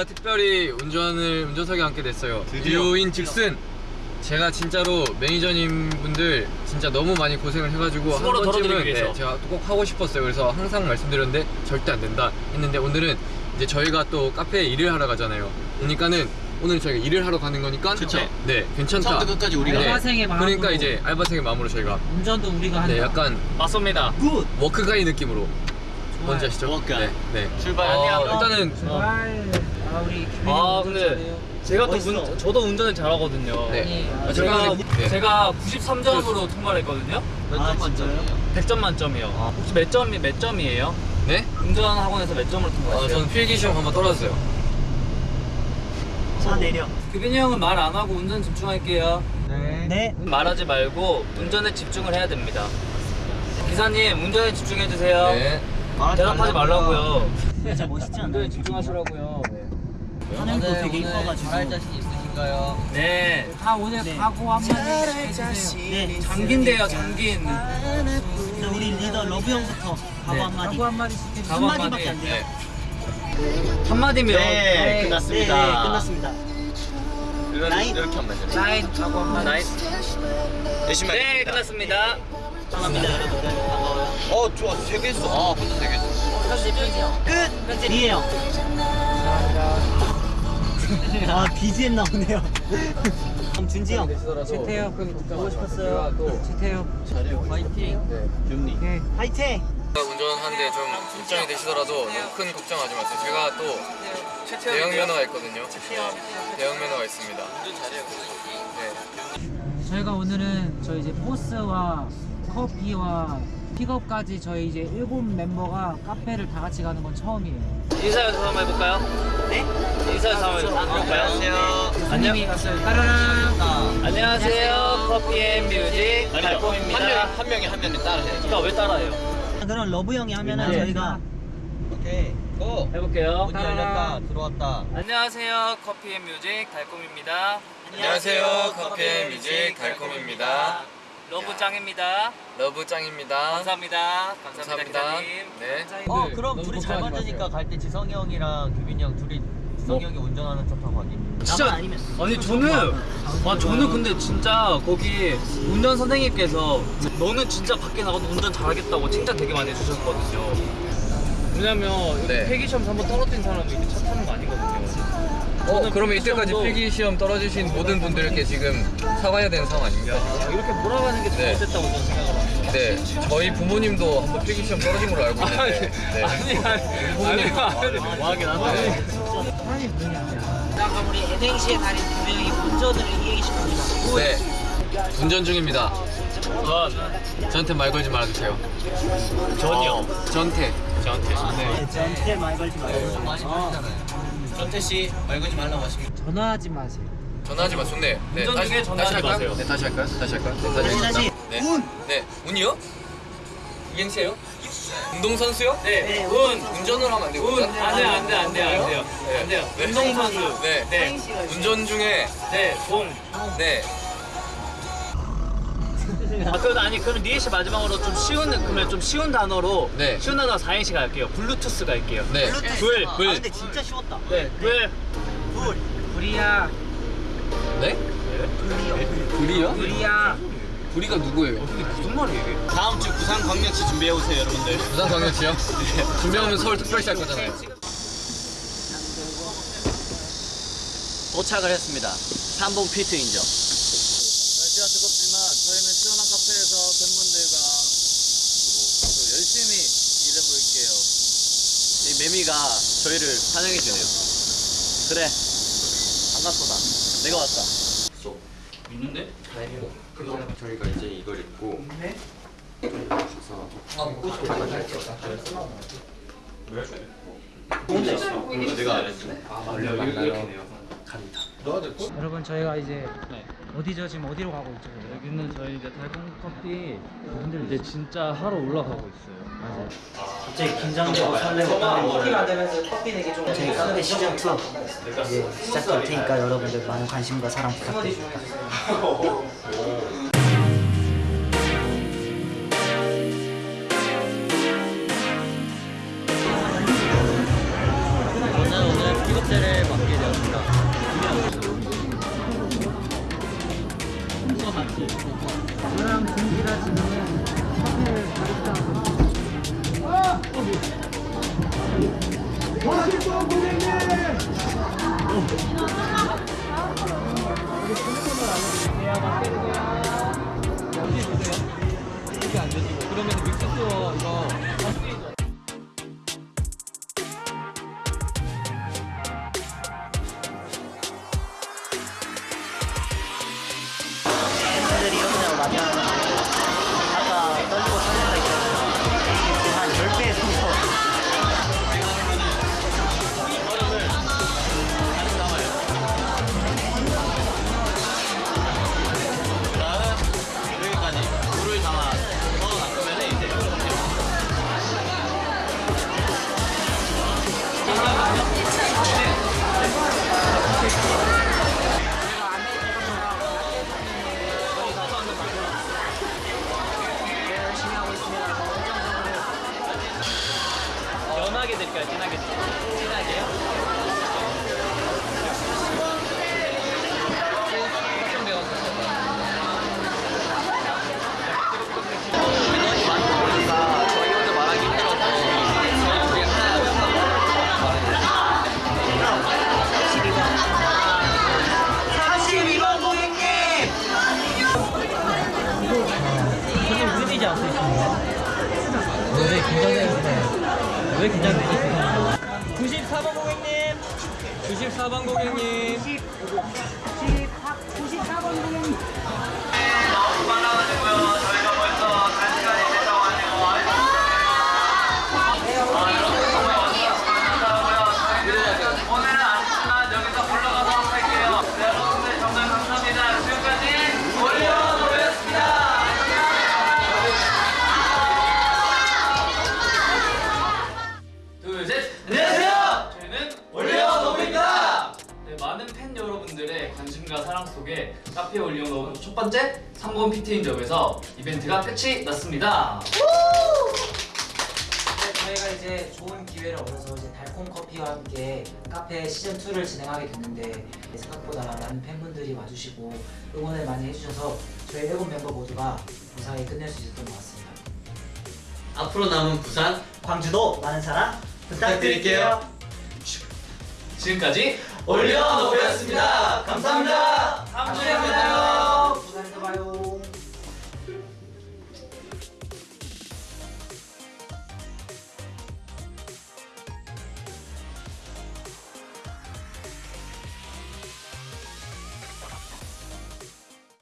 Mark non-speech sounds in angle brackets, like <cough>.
제가 특별히 운전을 운전석에 앉게 됐어요. 드디어. 이유인 즉슨 제가 진짜로 매니저님 분들 진짜 너무 많이 고생을 해가지고 한 수고로 번쯤은 덜어드리기 위해서. 네, 제가 꼭 하고 싶었어요. 그래서 항상 말씀드렸는데 절대 안 된다 했는데 오늘은 이제 저희가 또 카페에 일을 하러 가잖아요. 그러니까는 오늘 저희가 일을 하러 가는 거니까 그쵸. 네 괜찮다. 처음부터 끝까지 우리가. 알바생의 마음으로. 그러니까 이제 알바생의 마음으로 저희가 운전도 우리가 한다. 네 약간 맞습니다. Good. work guy 느낌으로 뭔지 아시죠? 워크가이. 네, 네. 출발. 어, 일단은 정말 아 우리 아 근데 잘해요. 제가 또. 운, 저도 운전을 잘하거든요. 네. 아니, 제가 네. 제가 93점으로 통과를 했거든요. 아, 진짜요? 100점 만점이요. 혹시 몇 점이 몇 점이에요? 네? 운전 학원에서 몇 점으로 어, 통과했어요? 저는 필기 시험 한번 떨어졌어요. 차 내려. 규빈이 형은 말 안 하고 운전 집중할게요. 네. 말하지 말고 운전에 집중을 해야 됩니다. 기사님 운전에 집중해 주세요. 네. 대답하지 말라고요. 진짜 멋있지 않나요? 운전에 집중하시라고요. 하늘도 되게 이뻐가지고. 있으신가요? 네. 다 오늘 각오 한마디 해주세요. 네. 장기인데요, 장기인. 네, 우리 리더 러브 형부터 각오 네. 한마디. 각오 한마디 각오 한마디밖에 안 돼요. 한마디면 네, 끝났습니다. 네, 끝났습니다. 나인. 이렇게 하면 되죠. 나인 각오 한마디. 나이. 열심히 네. 끝났습니다. 감사합니다 여러분. 반가워요. 어, 좋아. 되게 했어. 아, 혼자 되게 했어. 편집 편집. 끝. 편집이에요. 감사합니다. 아 BGM 나오네요. 그럼 준지 형. 최태형 보고 싶었어요. 최태형. 잘해요. 파이팅. 네. 윤리. 네. 화이팅. 운전하는데 좀 걱정이 되시더라도 너무 큰 걱정하지 마세요. 제가 또 대형 면허가 있거든요. 네, 대형 면허가 있습니다. 네. 저희가 오늘은 저희 이제 POS와 커피와 픽업까지 저희 이제 일곱 멤버가 카페를 다 같이 가는 건 처음이에요. 인사 연습 한번 해볼까요? 네? 인사 한번? 안녕하세요. 갔어요. 안녕하세요. Coffee and music 한 달콤입니다. 한 명이 한 명이 따라 해야지. 그러니까 왜 따라해요? 그럼 러브 형이 하면은 네. 저희가 오케이. Go. 해볼게요. 문이 열렸다. 들어왔다. 안녕하세요. Coffee and music 달콤입니다. 안녕하세요. Coffee and music 달콤입니다. 러브 짱입니다. 러브 짱입니다. 감사합니다. 감사합니다, 감사합니다. 기사님. 네. 어 그럼 둘이 잘 맞으니까 갈 때 지성이 형이랑 규빈이 형 둘이 지성이 형이 운전하는 척하고 하기 진짜 아니 저는 아 저는 근데 진짜 거기 운전 선생님께서 너는 진짜 밖에 나가도 운전 잘하겠다고 칭찬 되게 많이 해주셨거든요. 왜냐면 네. 폐기 시험 한번 떨어진 사람이 이렇게 차 타는 거 아니거든요. 어, 그러면 이때까지 시험도- 필기 시험 떨어지신 모든 분들께 지금 사과해야 되는 상황 아닙니까? 아, 이렇게 몰아가는 게 네. 잘못됐다고 저는 생각을 합니다. 네. 저희 부모님도 한번 필기 시험 떨어진 걸로 알고 있는데. 네. 아니 아니 아니 아니 뭐 하긴 하 네. 자 그럼 우리 NNC의 달인 두 명이 운전을 싶습니다. 네. 운전 중입니다. 전 저한테 말 걸지 말아주세요. 전이요. 저한테. 저한테. 네, 저한테 말 걸지 마세요. 전태 씨, 말 걸지 말라고 하십니다. 전화하지 마세요. 전화하지 마, 좋네. 네, 운전 중에 전화하지 할까요? 마세요. 네, 다시 할까요? 다시 할까요? 네, 다시. 다시. 네. 운! 네, 운이요? 이행시예요? 운동선수요? 네. 네, 운. 운전을 하면 안 돼요, 운. 운전? 안돼 안돼 안돼 안 돼요. 안 돼요. 네. 운동선수. 네. 네. 운전 중에, 네. 동. 네. 아, 그럼 아니 그럼 니에 씨 마지막으로 좀 쉬운 그러면 좀 쉬운 단어로 네. 쉬운 단어 4행시 갈게요. 블루투스 갈게요. 네. 불. 아 불. 근데 진짜 쉬웠다. 네. 불. 불. 불이야. 네? 불이요? 불이야. 불이 가 누구예요? 이게 무슨 말이에요 이게? 다음 주 부산 광역시 준비해 오세요, 여러분들. 부산 광역시요? 네. 준비하면 서울 특별시 할 거잖아요. 도착을 했습니다 삼봉 피트 인정 날씨가 뜨겁지만 저희는 시원한 카페에서 팬분들과 또 열심히 일해 볼게요. 이 매미가 저희를 환영해 주네요 그래 반갑소다 내가 왔다 있는데? 저희가 이제 이걸 입고 여러분 저희가 이제 어디죠? 지금 어디로 가고 있죠? 여기는 저희 이제 달콤 커피 분들 이제 진짜 하러 올라가고 있어요. 맞아요. 갑자기 긴장되고 설레고 커피 만들면서 커피 내기 좀 저희 카페 시즌 2 이제 시작될 테니까 여러분들 많은 관심과 사랑 부탁드립니다. <laughs> 왜 긴장되세요? 94번 고객님. 94번 고객님 여러분들의 관심과 사랑 속에 카페 올려놓은 첫 번째 3번 피트인점에서 이벤트가 끝이 났습니다. 네, 저희가 이제 좋은 기회를 얻어서 이제 달콤 커피와 함께 카페 시즌 2를 진행하게 됐는데 생각보다 많은 팬분들이 와주시고 응원을 많이 해주셔서 저희 일곱 멤버 모두가 무사히 끝낼 수 있었던 것 같습니다. 앞으로 남은 부산 광주도 많은 사랑 부탁드릴게요. 지금까지 올려놓였습니다. 감사합니다. 다음 주에 만나요.